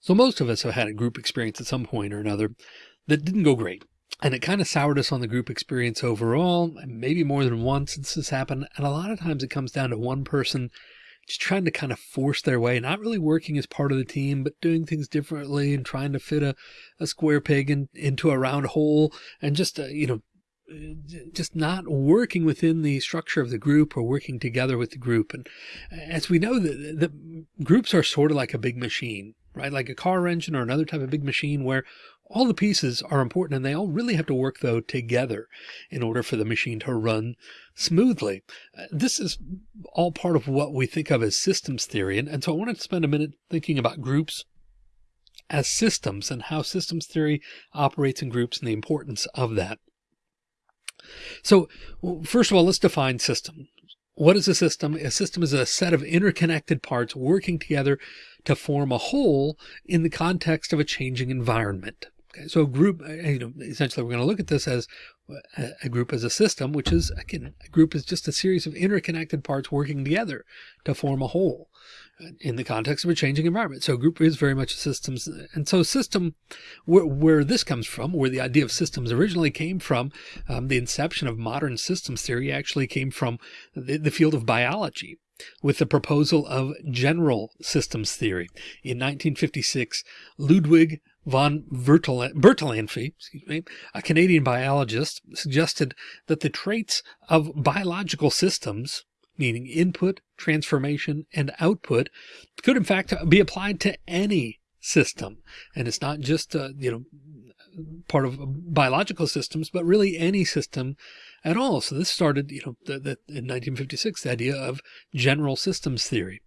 So most of us have had a group experience at some point or another that didn't go great. And it kind of soured us on the group experience overall, maybe more than once since this happened. And a lot of times it comes down to one person just trying to kind of force their way, not really working as part of the team, but doing things differently and trying to fit a, a square peg in, into a round hole and just, uh, you know, just not working within the structure of the group or working together with the group. And as we know, the, the groups are sort of like a big machine, right? Like a car engine or another type of big machine where all the pieces are important and they all really have to work though together in order for the machine to run smoothly. Uh, this is all part of what we think of as systems theory. And, and so I wanted to spend a minute thinking about groups as systems and how systems theory operates in groups and the importance of that. So first of all, let's define system. What is a system? A system is a set of interconnected parts working together to form a whole in the context of a changing environment. Okay, so a group, uh, you know, essentially we're going to look at this as a group as a system, which is again, a group is just a series of interconnected parts working together to form a whole uh, in the context of a changing environment. So group is very much a systems. And so system, where, where this comes from, where the idea of systems originally came from, um, the inception of modern systems theory actually came from the, the field of biology with the proposal of general systems theory. In 1956, Ludwig von Bertalanffy, me, a Canadian biologist, suggested that the traits of biological systems, meaning input, transformation, and output, could in fact be applied to any system. And it's not just, uh, you know, part of biological systems, but really any system at all. So this started, you know, the, the, in 1956, the idea of general systems theory.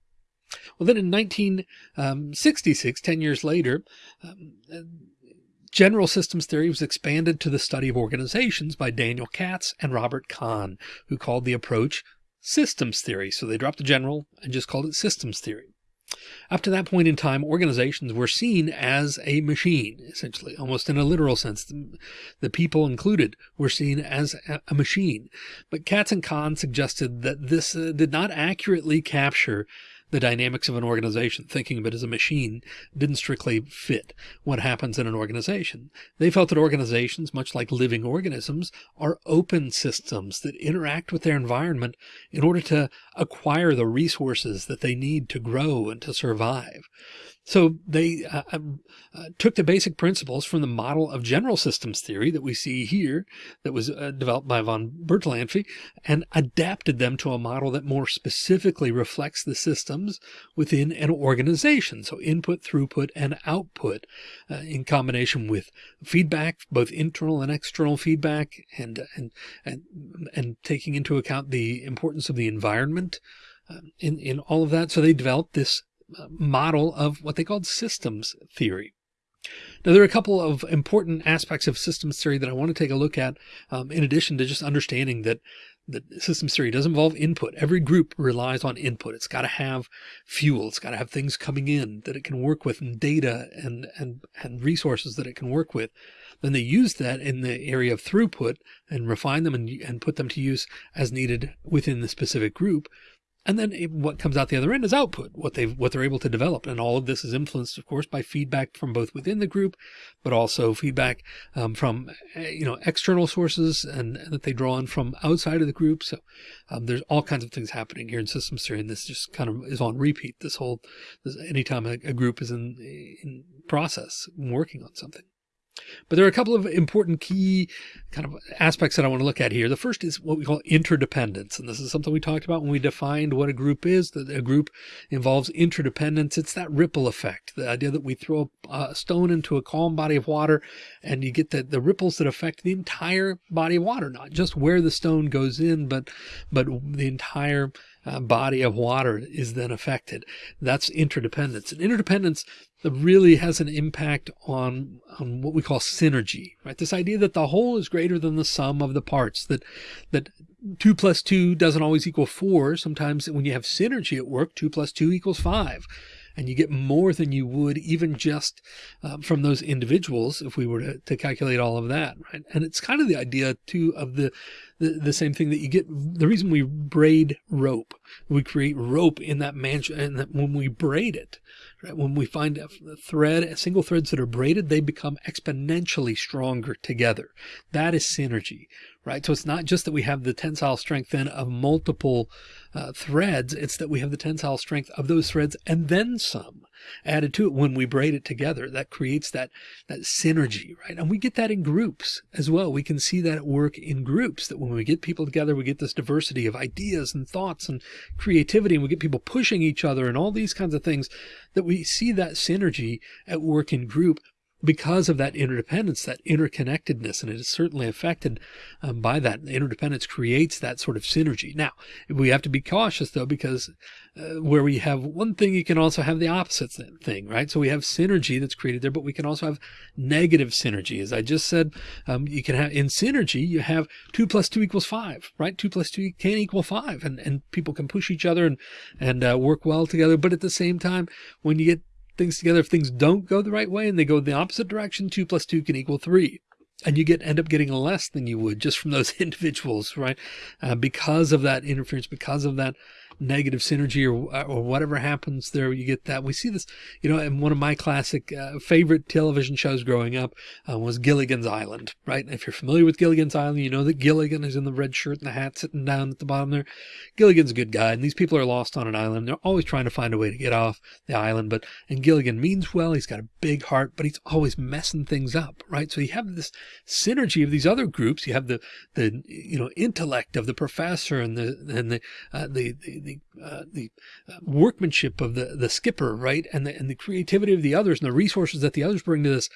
Well, then in 1966, 10 years later, um, general systems theory was expanded to the study of organizations by Daniel Katz and Robert Kahn, who called the approach systems theory. So they dropped the general and just called it systems theory. Up to that point in time, organizations were seen as a machine, essentially, almost in a literal sense. The, the people included were seen as a, a, machine. But Katz and Kahn suggested that this uh, did not accurately capture the dynamics of an organization, thinking of it as a machine, didn't strictly fit what happens in an organization. They felt that organizations, much like living organisms, are open systems that interact with their environment in order to acquire the resources that they need to grow and to survive. So they uh, um, uh, took the basic principles from the model of general systems theory that we see here that was uh, developed by von Bertalanffy and adapted them to a model that more specifically reflects the systems within an organization. So input, throughput, and output uh, in combination with feedback, both internal and external feedback and, and, and, and taking into account the importance of the environment uh, in, in all of that. So they developed this model of what they called systems theory. Now, there are a couple of important aspects of systems theory that I want to take a look at, um, in addition to just understanding that that systems theory does involve input. Every group relies on input. It's got to have fuel. It's got to have things coming in that it can work with and data and, and, and resources that it can work with. Then they use that in the area of throughput and refine them and, and put them to use as needed within the specific group. And then what comes out the other end is output, what they've, what they're able to develop. And all of this is influenced, of course, by feedback from both within the group, but also feedback um, from, eh, you know, external sources and, and, that they draw on from outside of the group. So um, there's all kinds of things happening here in systems theory. And this just kind of is on repeat. This whole, this, anytime a, a group is in, in process working on something. But there are a couple of important key kind of aspects that I want to look at here. The first is what we call interdependence. And this is something we talked about when we defined what a group is, that a group involves interdependence. It's that ripple effect, the idea that we throw a stone into a calm body of water and you get the, the ripples that affect the entire body of water, not just where the stone goes in, but, but the entire uh, body of water is then affected. That's interdependence. And interdependence really has an impact on, on what we call synergy, right? This idea that the whole is greater than the sum of the parts, that, that two plus two doesn't always equal four. Sometimes when you have synergy at work, two plus two equals five and you get more than you would even just um, from those individuals if we were to, to calculate all of that right and it's kind of the idea too of the the, the same thing that you get. The reason we braid rope, we create rope in that mansion and that when we braid it, right, when we find a thread, single threads that are braided, they become exponentially stronger together. That is synergy, right? So it's not just that we have the tensile strength then of multiple uh, threads. It's that we have the tensile strength of those threads and then some added to it when we braid it together. That creates that, that synergy, right? And we get that in groups as well. We can see that at work in groups that when we get people together, we get this diversity of ideas and thoughts and creativity, and we get people pushing each other and all these kinds of things that we see that synergy at work in group because of that interdependence, that interconnectedness, and it is certainly affected um, by that. Interdependence creates that sort of synergy. Now, we have to be cautious though, because uh, where we have one thing, you can also have the opposite thing, right? So we have synergy that's created there, but we can also have negative synergy. As I just said, um, you can have in synergy, you have two plus two equals five, right? Two plus two can equal five, and, and people can push each other and, and uh, work well together. But at the same time, when you get things together, if things don't go the right way and they go the opposite direction, two plus two can equal three. And you get end up getting less than you would just from those individuals, right? Uh, because of that interference, because of that negative synergy or, or whatever happens there, you get that. We see this, you know, in one of my classic uh, favorite television shows growing up uh, was Gilligan's Island, right? if you're familiar with Gilligan's Island, you know that Gilligan is in the red shirt and the hat sitting down at the bottom there. Gilligan's a good guy, and these people are lost on an island. They're always trying to find a way to get off the island, but, and Gilligan means well, he's got a big heart, but he's always messing things up, right? So you have this synergy of these other groups. You have the, the, you know, intellect of the professor and the, and the, uh, the, the, the, uh, the uh, workmanship of the, the skipper, right? And the, and the creativity of the others and the resources that the others bring to this.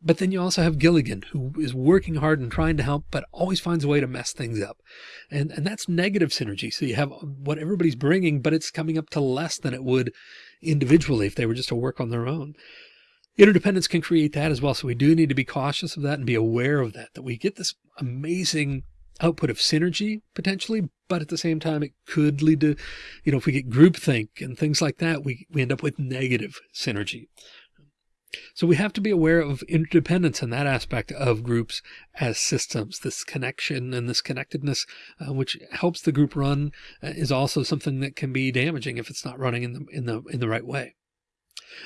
But then you also have Gilligan, who is working hard and trying to help, but always finds a way to mess things up. And, and that's negative synergy. So you have what everybody's bringing, but it's coming up to less than it would individually if they were just to work on their own. Interdependence can create that as well. So we do need to be cautious of that and be aware of that, that we get this amazing output of synergy potentially, but at the same time, it could lead to, you know, if we get groupthink and things like that, we, we end up with negative synergy. So we have to be aware of interdependence in that aspect of groups as systems. This connection and this connectedness, uh, which helps the group run, uh, is also something that can be damaging if it's not running in the in the in the right way.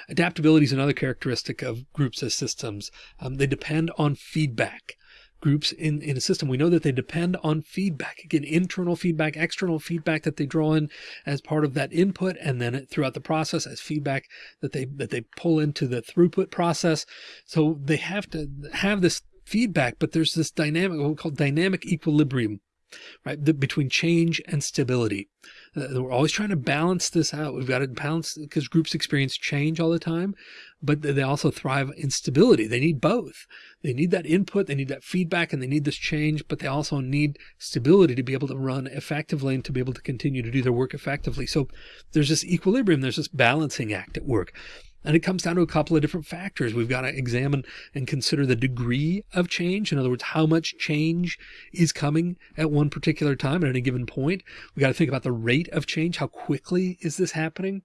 Adaptability is another characteristic of groups as systems. Um, they depend on feedback groups in, in a system. We know that they depend on feedback, again, internal feedback, external feedback that they draw in as part of that input. And then throughout the process as feedback that they, that they pull into the throughput process. So they have to have this feedback, but there's this dynamic, what we call dynamic equilibrium, right? The, between change and stability. Uh, we're always trying to balance this out. We've got to balance because groups experience change all the time, but they also thrive in stability. They need both. They need that input, they need that feedback, and they need this change, but they also need stability to be able to run effectively and to be able to continue to do their work effectively. So there's this equilibrium, there's this balancing act at work. And it comes down to a couple of different factors. We've got to examine and consider the degree of change. In other words, how much change is coming at one particular time at any given point. We've got to think about the rate of change. How quickly is this happening?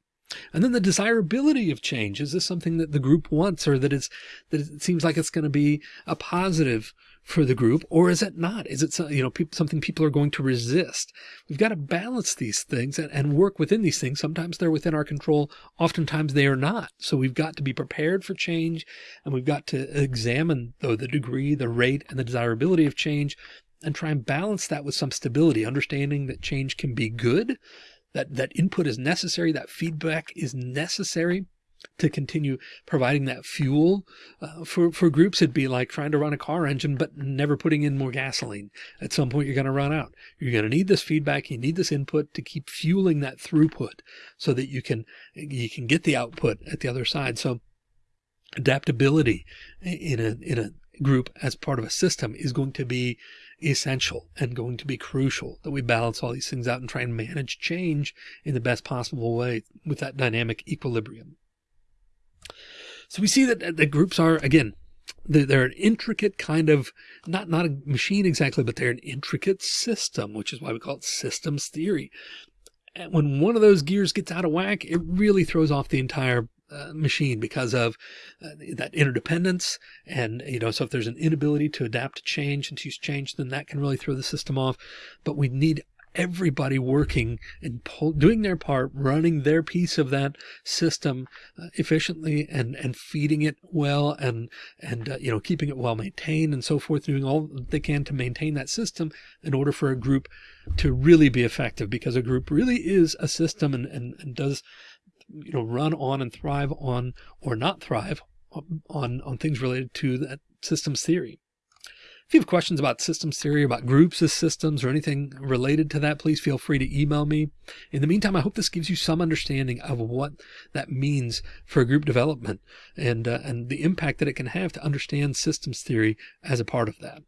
And then the desirability of change. Is this something that the group wants or that it's, that it seems like it's going to be a positive for the group or is it not? Is it, you know, something people are going to resist? We've got to balance these things and, and work within these things. Sometimes they're within our control. Oftentimes they are not. So we've got to be prepared for change and we've got to examine though the degree, the rate and the desirability of change and try and balance that with some stability, understanding that change can be good, that, that input is necessary, that feedback is necessary to continue providing that fuel uh, for, for groups. It'd be like trying to run a car engine, but never putting in more gasoline. At some point, you're going to run out. You're going to need this feedback. You need this input to keep fueling that throughput so that you can, you can get the output at the other side. So adaptability in a, in a group as part of a system is going to be essential and going to be crucial that we balance all these things out and try and manage change in the best possible way with that dynamic equilibrium. So we see that the groups are, again, they're an intricate kind of, not, not a machine exactly, but they're an intricate system, which is why we call it systems theory. And when one of those gears gets out of whack, it really throws off the entire uh, machine because of uh, that interdependence. And, you know, so if there's an inability to adapt to change and to use change, then that can really throw the system off. But we need everybody working and pull, doing their part, running their piece of that system uh, efficiently and, and feeding it well and, and, uh, you know, keeping it well maintained and so forth, doing all they can to maintain that system in order for a group to really be effective because a group really is a system and, and, and does, you know, run on and thrive on or not thrive on, on things related to that systems theory. If you have questions about systems theory, about groups of systems or anything related to that, please feel free to email me. In the meantime, I hope this gives you some understanding of what that means for group development and, uh, and the impact that it can have to understand systems theory as a part of that.